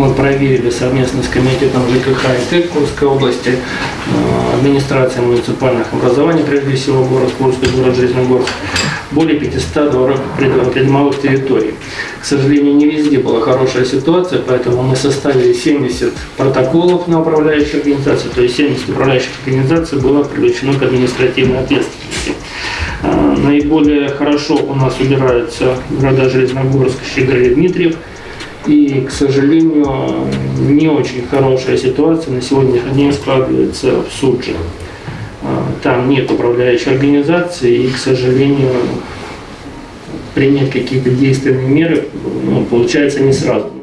мы проверили совместно с комитетом ЖКХ и ТЭК Курской области, э, администрацией муниципальных образований, прежде всего город Курский, город Железногорск, более 500 дворов прид- придомовых территорий. К сожалению, не везде была хорошая ситуация, поэтому мы составили 70 протоколов на управляющие организации, то есть 70 управляющих организаций было привлечено к административной ответственности. А, Наиболее хорошо у нас убираются города Железногорск, Щеголь и Дмитриев. И, к сожалению, не очень хорошая ситуация на сегодняшний день складывается в Судже. А, Там нет управляющей организации и, к сожалению, принять какие-то действенные меры ну, получается не сразу.